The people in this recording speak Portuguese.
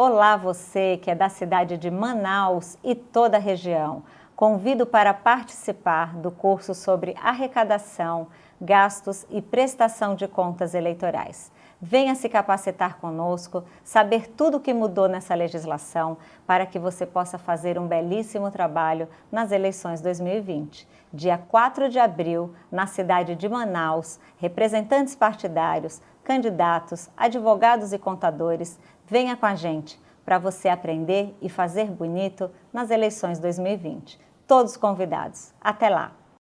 Olá você que é da cidade de Manaus e toda a região. Convido para participar do curso sobre arrecadação, gastos e prestação de contas eleitorais. Venha se capacitar conosco, saber tudo o que mudou nessa legislação para que você possa fazer um belíssimo trabalho nas eleições 2020. Dia 4 de abril, na cidade de Manaus, representantes partidários, candidatos, advogados e contadores, venha com a gente para você aprender e fazer bonito nas eleições 2020. Todos convidados. Até lá!